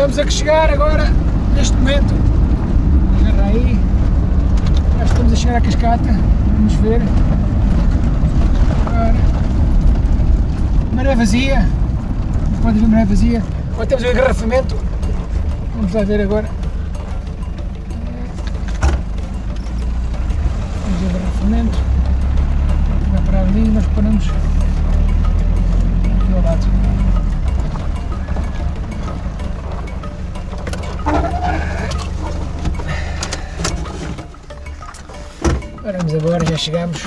Estamos a chegar agora, neste momento. Agarra aí. Já estamos a chegar à cascata. Vamos ver. Agora. Maré vazia. Pode ver maré vazia. Agora temos o engarrafamento. Vamos lá ver agora. Chegamos.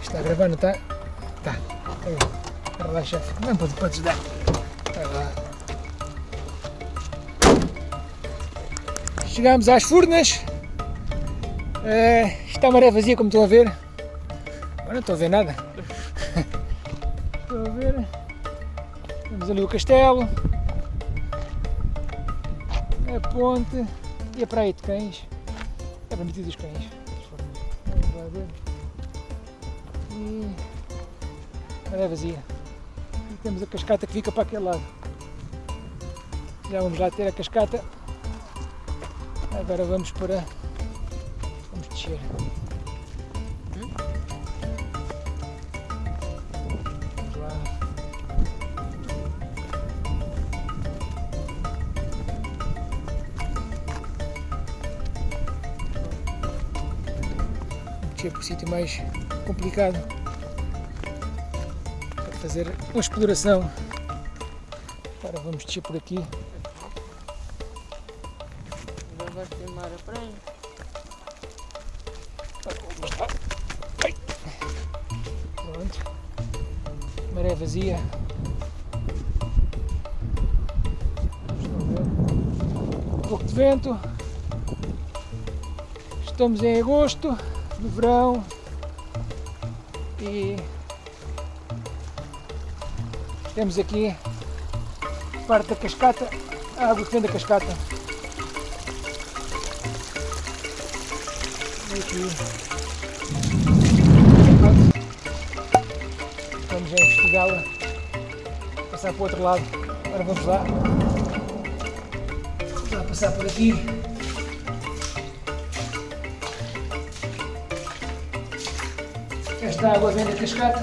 Está não está? Está. Chefe. Não pode, podes dar. Chegamos às Furnas. Eh, está a maré vazia, como estão a ver. Agora não estou a ver nada. Estou a ver. Temos ali o castelo. A ponte. E a praia de cães. É permitido os cães. E. Maré vazia. E temos a cascata que fica para aquele lado. Já vamos lá ter a cascata. Agora vamos para. Vamos descer. Descer por sítio mais complicado para fazer uma exploração. Agora vamos descer por aqui. Agora vais filmar a praia. Pronto. Maré vazia. Um pouco de vento. Estamos em agosto, no verão. E temos aqui parte da cascata, a água que vem da cascata. E aqui Vamos já investigá-la. Passar para o outro lado. Agora vamos lá. Vamos lá passar por aqui. Esta água vem da cascata,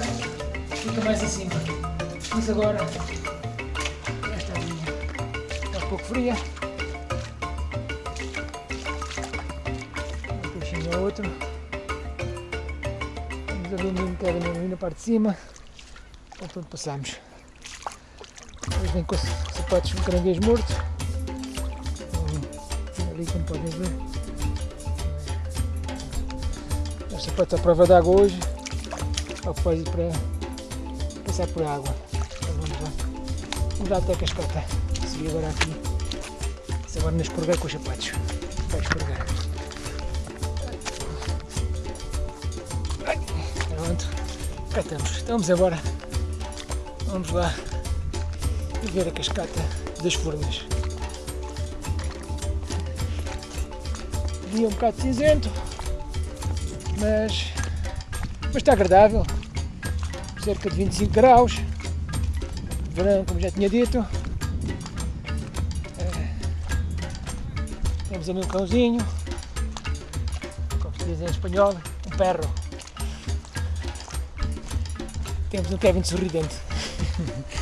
fica mais acima. Mas agora, esta aguinha está um pouco fria. Um peixinho ou outro. Temos ali um era ali na parte de cima. Então pronto, passamos. Depois vem com os sapatos de caranguejo morto. Ali como podem ver. Os sapatos à prova d'água hoje. Propósito para passar por água. Então vamos lá. Vamos lá até a cascata. Subir agora aqui. Se agora não escorregar com os sapatos. Vai escorregar. Pronto. Cá estamos. Então vamos agora. Vamos lá ver a cascata das Furnas. Dia um bocado cinzento, mas, mas está agradável. Cerca de 25 graus. Verão, como já tinha dito. Eh, Temos ali um cãozinho, como se diz em espanhol, um perro. Temos um Kevin sorridente.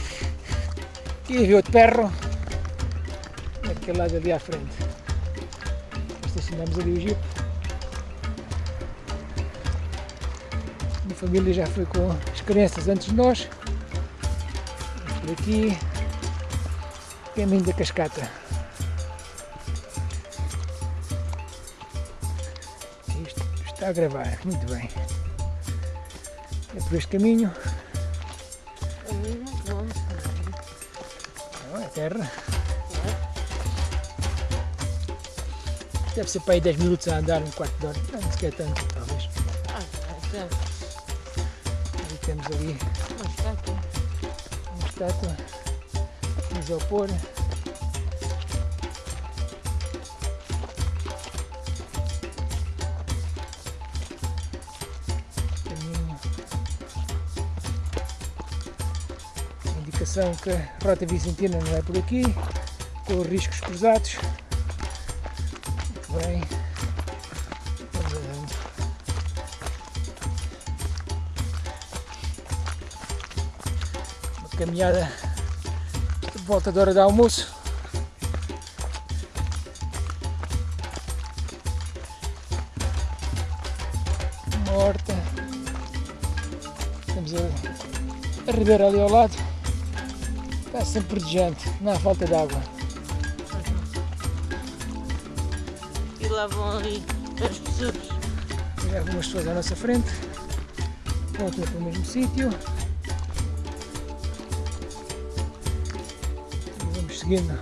E outro perro naquele lado ali à frente. Estacionamos ali o jeep. Minha família já foi com as crianças antes de nós. Por aqui. Caminho da cascata. Isto está a gravar, muito bem. É por este caminho. Não é terra. Deve ser para aí 10 minutos a andar, um quarto de hora. Não, não sequer tanto, talvez. Ah, já. Temos ali Mas está aqui. uma estátua de isopor. Caminho. Atenção que a rota vicentina não é por aqui, com os riscos cruzados. Caminhada de volta da hora de almoço. Uma horta. Temos a, a ribeira ali ao lado. Está sempre verdejante, não há falta de água. E lá vão ali as pessoas. Algumas pessoas à nossa frente. Voltam para o mesmo sítio. Vamos seguindo.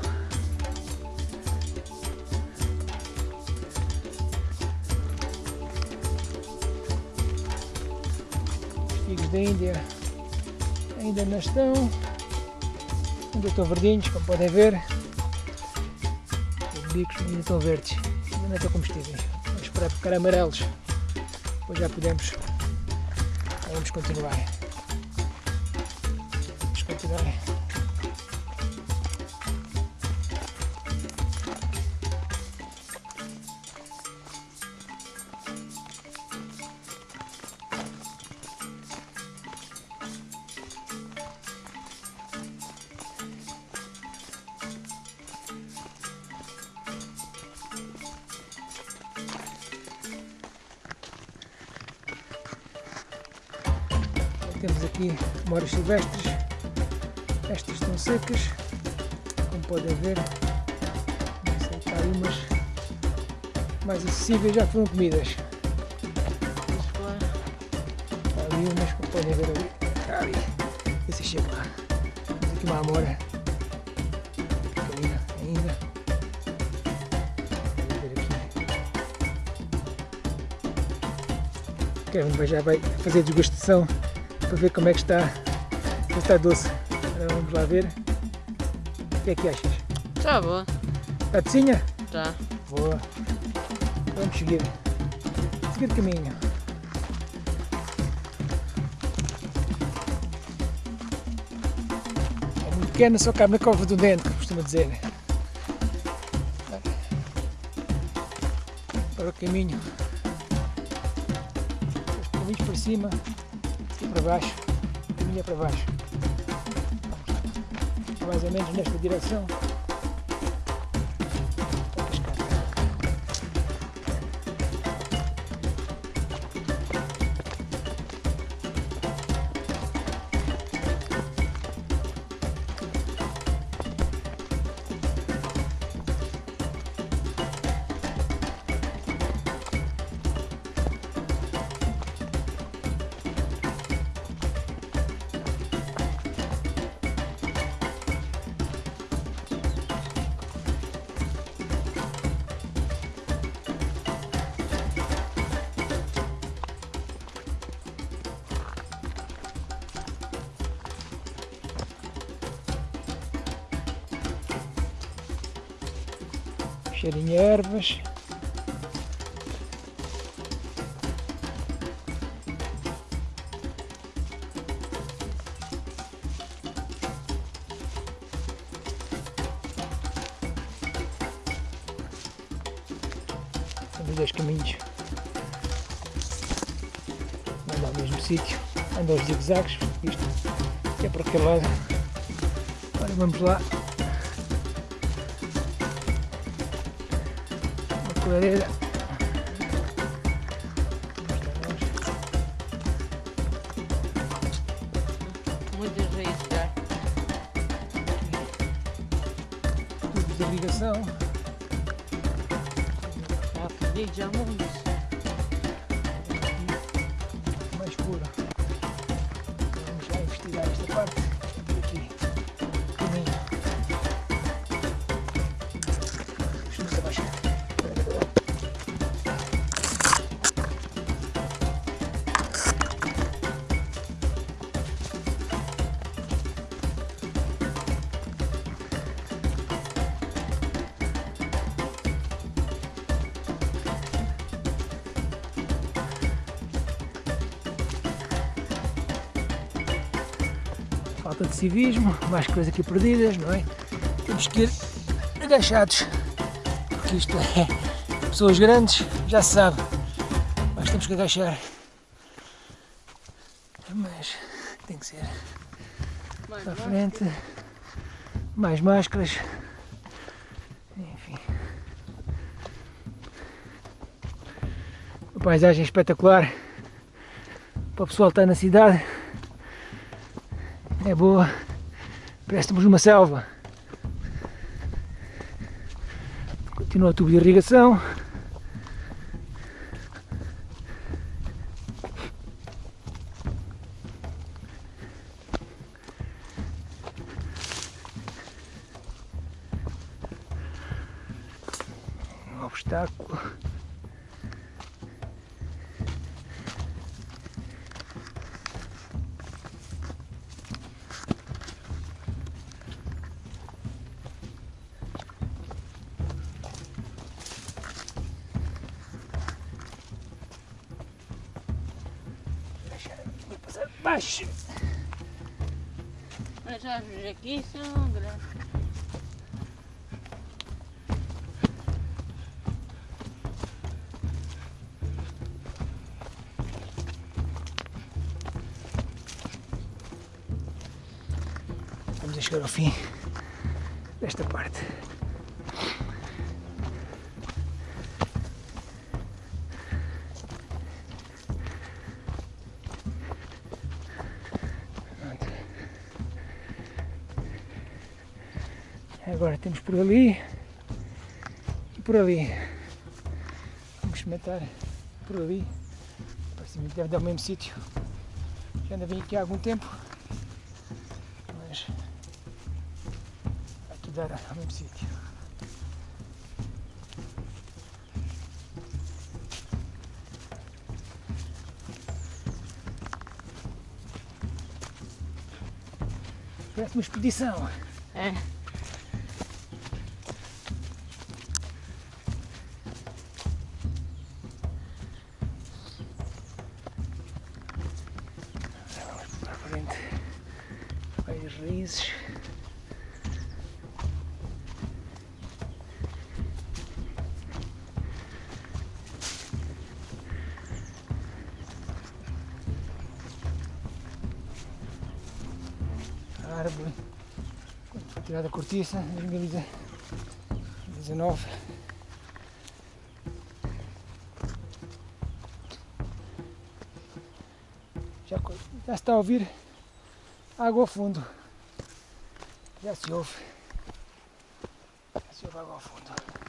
Os figos da Índia ainda não estão. Ainda estão verdinhos, como podem ver. Os bicos ainda estão verdes. Ainda não estão comestíveis. Vamos esperar ficar amarelos. Depois já podemos. Vamos continuar. Vamos continuar. Silvestres. Estas estão secas, como podem ver. Não sei, umas mais acessíveis já foram comidas. Há ali umas, como podem ver ali. Ali. Esse chega lá. Temos aqui uma amora. Pequenina ainda. Vamos ver aqui. Vai- já vai fazer degustação para ver como é que está. Está doce. Agora vamos lá ver. O que é que achas? está boa. Está docinha? Tá. Boa. Vamos seguir. Seguir caminho. É muito pequena, só cabe na cova do dente, como costuma dizer. Para o caminho. Os caminhos para cima e para baixo. O caminho é para baixo. Mais ou menos nesta direção. Cheirinho a ervas. Temos dois caminhos. Anda ao mesmo sítio. Anda aos zigue-zagues. Isto é para aquele lado. Agora vamos lá. Uma clareira. Muitas raízes já. Tubos de irrigação. Já pedi já muitos. Falta de civismo, mais coisas aqui perdidas, não é? Temos que ir agachados, porque isto é pessoas grandes, já se sabe, mas temos que agachar. Mas tem que ser Mano, para a frente, mais máscaras, enfim. Uma paisagem espetacular para o pessoal estar na cidade. É boa, parece numa selva. Continua o tubo de irrigação. Obstáculo. Árvores aqui são grandes. Vamos chegar ao fim desta parte. Agora temos por ali e por ali. Vamos experimentar por ali. Parece que deve dar o mesmo sítio. Já ainda vim aqui há algum tempo. Mas aqui dar ao mesmo sítio. Parece uma expedição. É. para a frente. Raízes. A árvore, tirada a cortiça, em 2019. Já, já está a ouvir água ao fundo. Já se ouve. Já se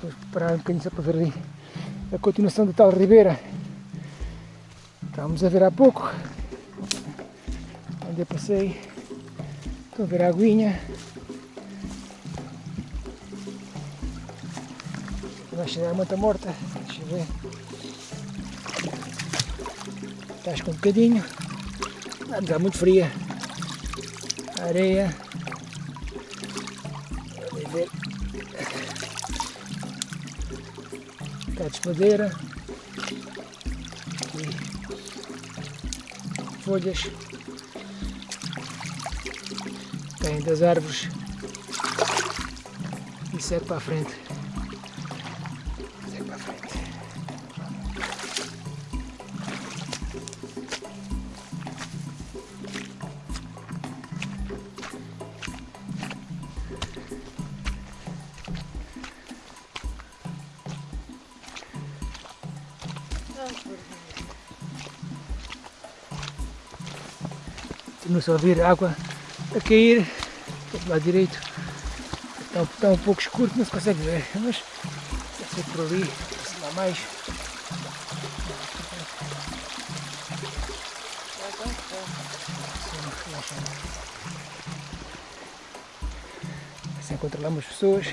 depois parar um bocadinho só para ver ali a continuação da tal ribeira. Estávamos a ver há pouco. Onde eu passei. Estou a ver a aguinha. Vai chegar a manta morta. Deixa eu ver. Está com um bocadinho. Está muito fria. A areia. De madeira. Folhas. Caem das árvores. E segue para a frente. Continua-se a ouvir água a cair do lado direito. Está, está um pouco escuro, não se consegue ver, mas deve ser por ali, se lá mais. Assim controlamos as pessoas.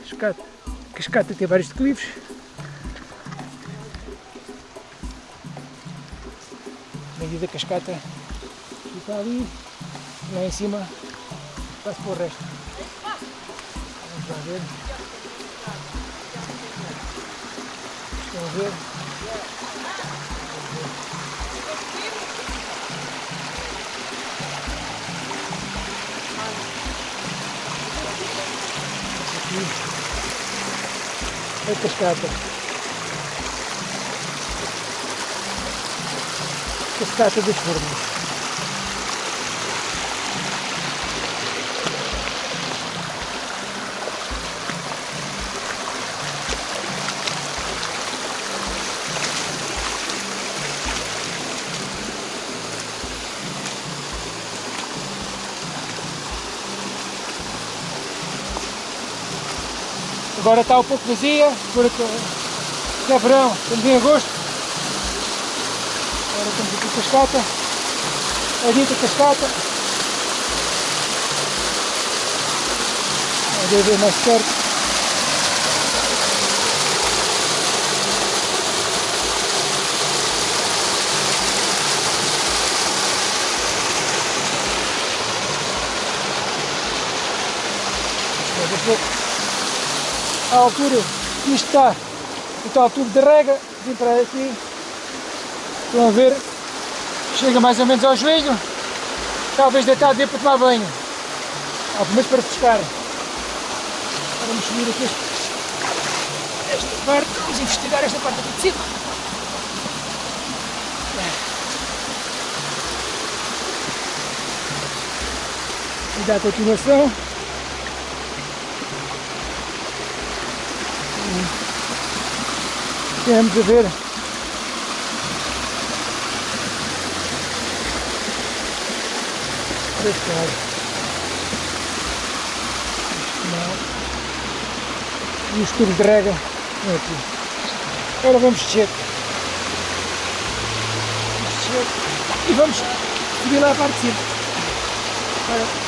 Cascata, cascata tem vários declives. Da cascata fica ali, lá em cima passa para o resto. Vamos lá ver. Estão a ver? Aqui. A cascata. Cascata dos fornos. Agora está um pouco vazia, porque é verão, estamos em agosto. Agora temos aqui a cascata, a dita cascata. Vamos ver mais perto. A altura que isto está, o tal tubo de rega, vim para aqui, estão a ver, chega mais ou menos ao joelho, talvez deitado dê para tomar banho, pelo menos para pescar. Vamos subir aqui. Esta parte, vamos investigar esta parte de cima. E dá continuação. Temos a ver pescar. E os tubos de rega estão aqui. Agora vamos descer. Vamos descer e vamos subir lá a parte de cima. Agora,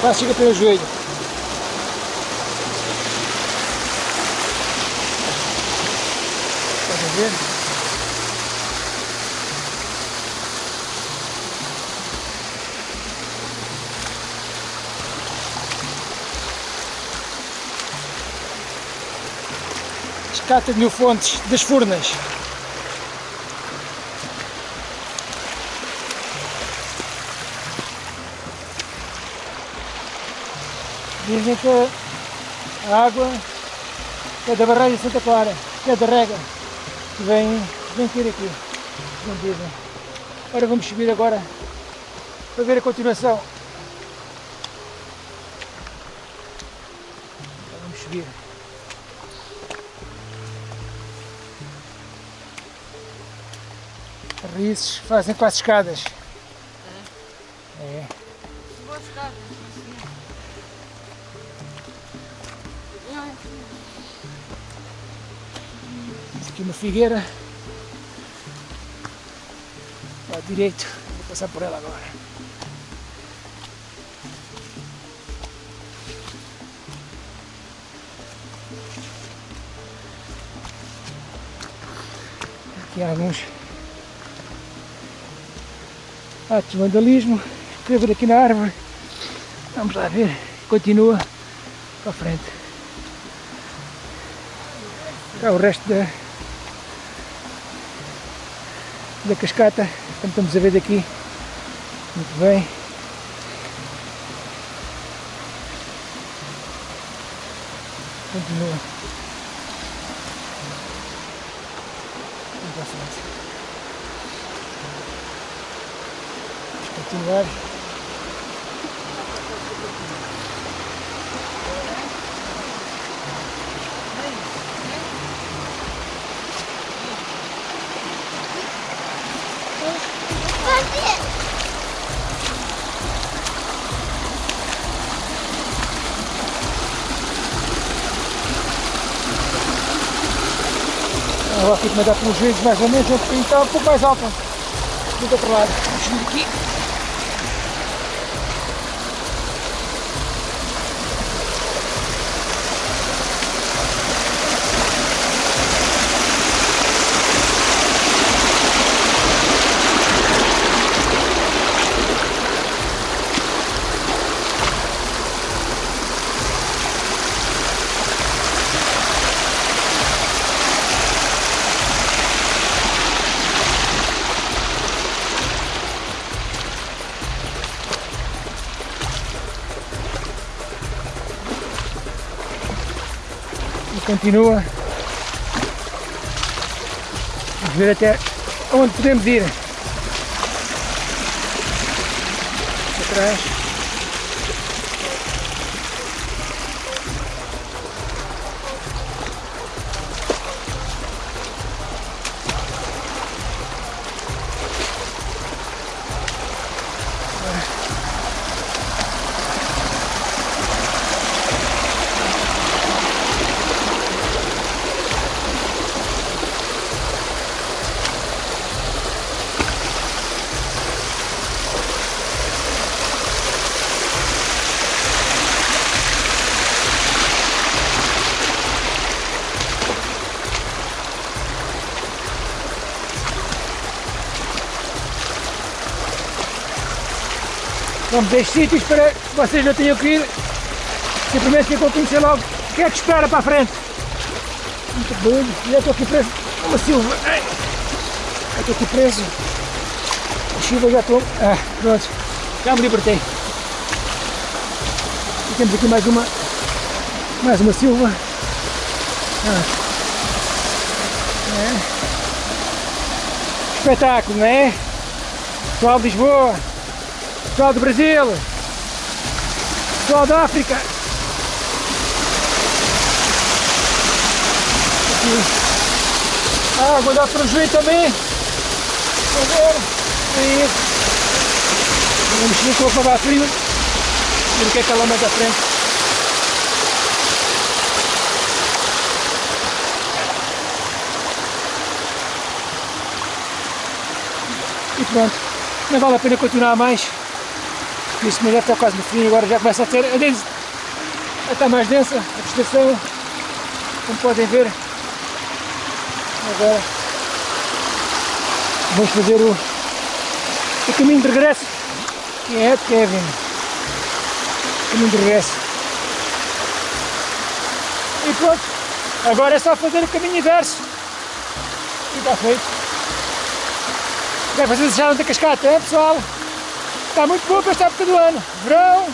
Quase chega pelo joelho. Pode ver? Escata de Mil Fontes das Furnas. Dizem que a água é da barragem de Santa Clara, que é da rega, que vem, vem ter aqui, não dizem. Agora vamos subir agora para ver a continuação. Vamos subir. Raízes fazem quase escadas. É. Vou ficar. Aqui uma figueira. À direito. Vou passar por ela agora. Aqui há alguns atos de vandalismo. Escrever aqui na árvore. Vamos lá ver. Continua para a frente. Cá o resto da, da cascata, como estamos a ver daqui, muito bem. Continua. neve. Agora fico-me a pelos vídeos mais ou menos, eu tenho que um pouco mais alta né? do outro lado. Vamos aqui. Continua. Vamos ver até onde podemos ir. Atrás. Vamos 10 sítios para que vocês não tenham que ir. Simplesmente ficam a conhecer logo o que é que espera para a frente. Muito bem. E eu estou aqui preso. Uma silva. Eu estou aqui preso. A chuva já estou. Ah, pronto. Já me libertei. E temos aqui mais uma. Mais uma silva. Ah. É. Espetáculo, não é? Pessoal de Lisboa. Pessoal do Brasil, pessoal da África. Aqui. Ah, dar para o juiz também. Vamos ver. Aí. Vamos mexer com a para frio. Ver o que é que ela manda à frente. E pronto. Não vale a pena continuar mais. Isso mas já está quase no fim, agora já começa a ter a, densa, a estar mais densa a vegetação, como podem ver. Agora vamos fazer o, o caminho de regresso, que é de Kevin. Caminho de regresso. E pronto, agora é só fazer o caminho inverso. E está feito. Bem, vocês deixaram de cascata, é pessoal? Está muito boa para esta época do ano. Verão,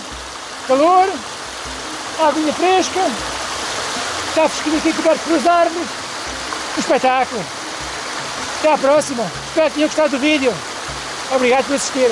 calor, aguinha fresca, está fresquinho aqui coberto pelas árvores. Um espetáculo. Até à próxima. Espero que tenham gostado do vídeo. Obrigado por assistir.